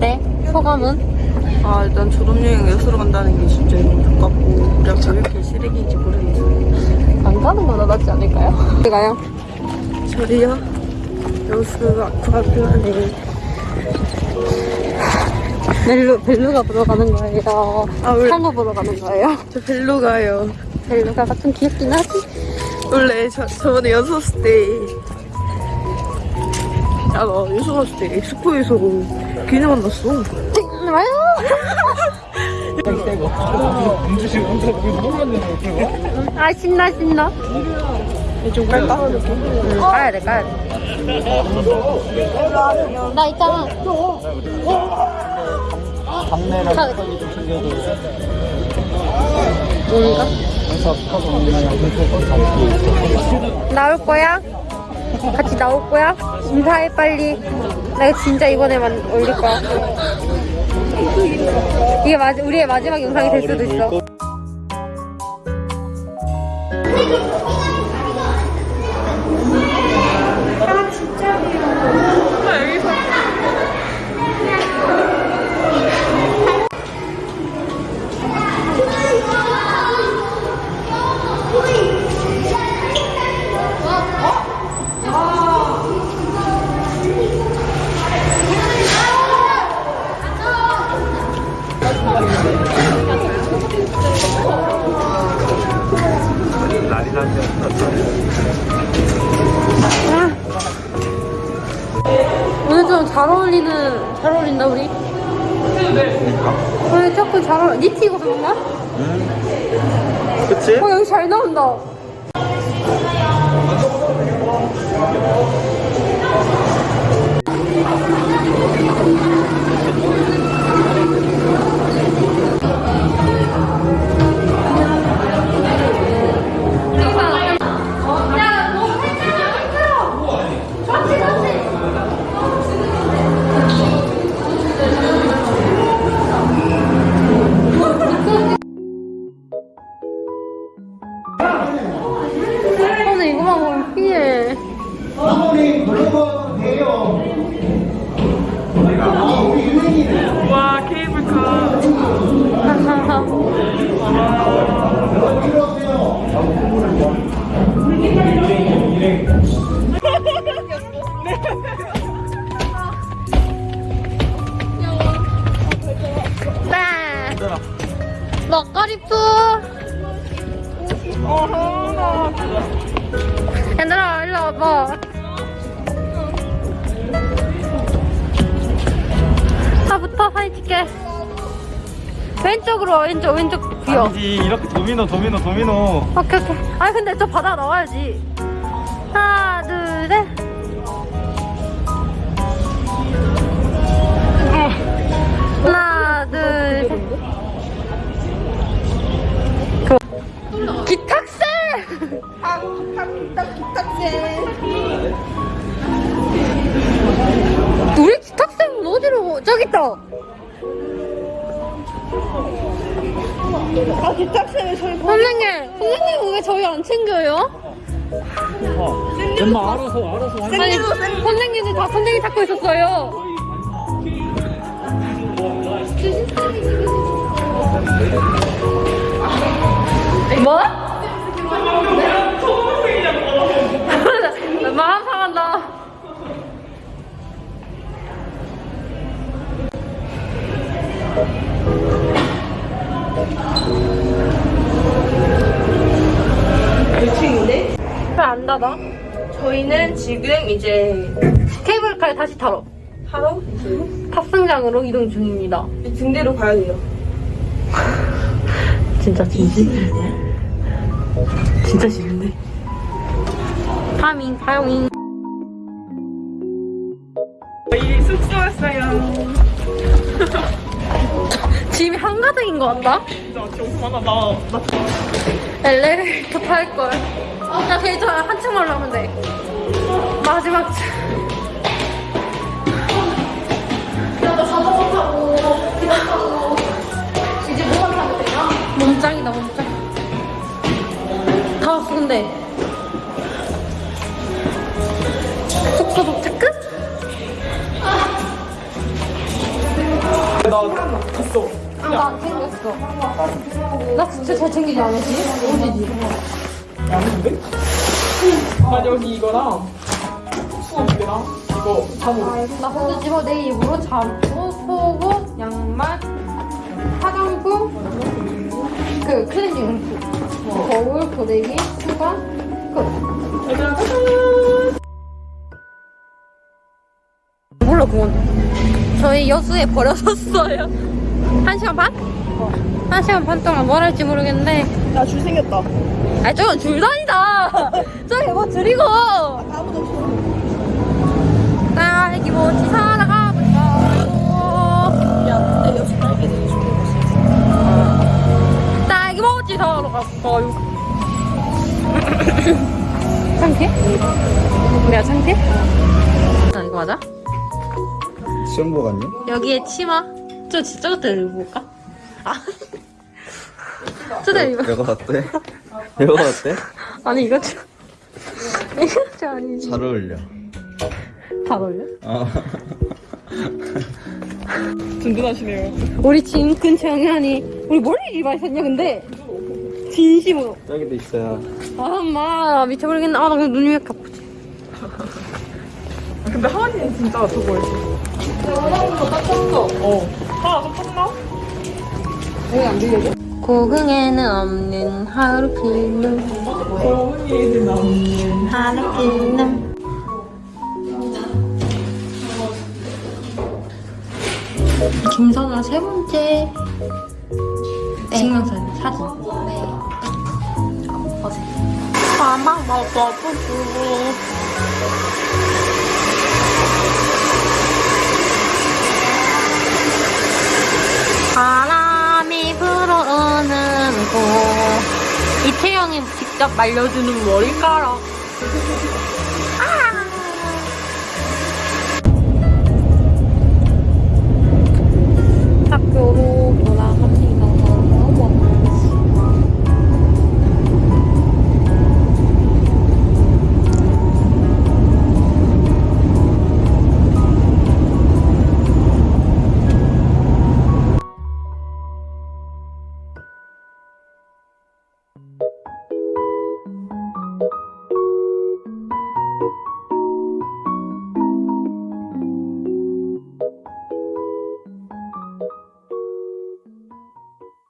네? 소감은? 아 일단 졸업여행 여수로 간다는 게 진짜 너무 가깝고 우리가 왜 이렇게 쓰레기인지 모르겠어요. 안 가는 거나 낫지 않을까요? 어디 가요? 저리요? 여수 아쿠아리움에 벨루, 벨루가 보러 가는 거예요. 아, 왜? 상어 보러 가는 거예요. 저 벨로 가요. 벨루가 좀 귀엽긴 하지? 원래 저, 저번에 여수 갔을 때 야, 나 여수 갔을 때 엑스포에서 걔네 만났어. 와요! 아, 신나, 신나. 좀 깔까? 응, 까야 돼, 까야 돼. 나 있잖아. 장내랑 가- 턱이 좀 챙겨줘. 뭔가? 나올 거야? 같이 나올 거야? 인사해, 빨리. 내가 진짜 이번에만 올릴 거야. 이게 마, 우리의 마지막 영상이 될 수도 있어. 좀잘 어울리는, 잘 어울린다, 우리? 오늘 조금 잘 어울려. 니트 입어서 그런가? 그치? 어, 여기 잘 나온다. 먹거리푸. 얘들아, 일로 와봐. 나부터 사진 찍게. 왼쪽으로 와, 왼쪽, 왼쪽 비어. 아니지 이렇게 도미노 도미노 도미노 오케이, 오케이. 아니, 근데 저 바다 나와야지. 하나, 둘, 셋. 하나, 둘, 셋. 그... 기탁새! 아, 딱 기탁새. 우리 기탁새는 어디로, 저기 있다. 아 기탁새는 저희 선생님, 선생님 왜 저희 안 챙겨요? 엄마 알아서 알아서 할 아니, 선생님이 다 선생님 찾고 있었어요. 뭐? 닫아? 저희는 지금 이제 케이블카에 다시 타러 하러 탑승장으로 이동 중입니다. 등대로 가야 돼요. 진짜 진심? 진짜 싫은데? 파밍, 파밍. 저희 숙소 왔어요. 짐이 한가득인 것 같다? 진짜 정수 많아. 나, 나 엘리베이터 탈걸. 아, 나 데이트 한참 하려면 돼 마지막 야나 자전거 타고 기차 타고 이제 뭐만 타면 되냐? 몸짱이다 몸짱 다 왔어 근데 속도 도착 끝? 나 갔어 아, 나 챙겼어 나 진짜 잘 챙기지 않았지? 어디지? 아닌데? 나 여기 이거랑 수업이랑 이거 잠옷 나 혼자 집어 내 입으로 잠옷, 속옷, 양말, 화장품, 그 클렌징 용품, 거울, 고데기, 수건, 끝. 얘들아 짜잔 몰라 그건. 저희 여수에 버려졌어요. 한 시간 반? 한 시간 반 동안 뭘 할지 모르겠는데. 야줄 생겼다. 아 저건 줄다니다. 저기 뭐 드리고. 아무도 없어. 딸기 모치 사러 가볼까요? 야 근데 역시 딸기들이 좋은 곳이 딸기 모치 사러 갈까요? 창태? 내가 창태? 아 이거 맞아? 시험보 같니? 여기에 치마. 저 진짜 같아 입어볼까? 아. 저도 입어. 이거 어때? 이거 어때? 아니 이거 좀. 이거 좀 아니지. 잘 어울려 잘 어울려? 아 든든하시네요 우리 진 근처 영현이 우리 뭘 이리 많이 샀냐 근데 진심으로 저기도 있어요 아 엄마 미쳐버리겠네 아나 근데 눈이 왜 이렇게 아프지 근데 하은이는 진짜 저거 있어 원하는 거딱 쳤어 어 하나 더 쳤나? 여기 안 들려줘? 고흥에는 없는 하루 필름. 고은이는 없는 하루 필름. 김선아 세 번째 증명사진 사진. 네. 어색 가방 먹어보고 바람 이채영이 직접 말려주는 머리카락. 아. 학교로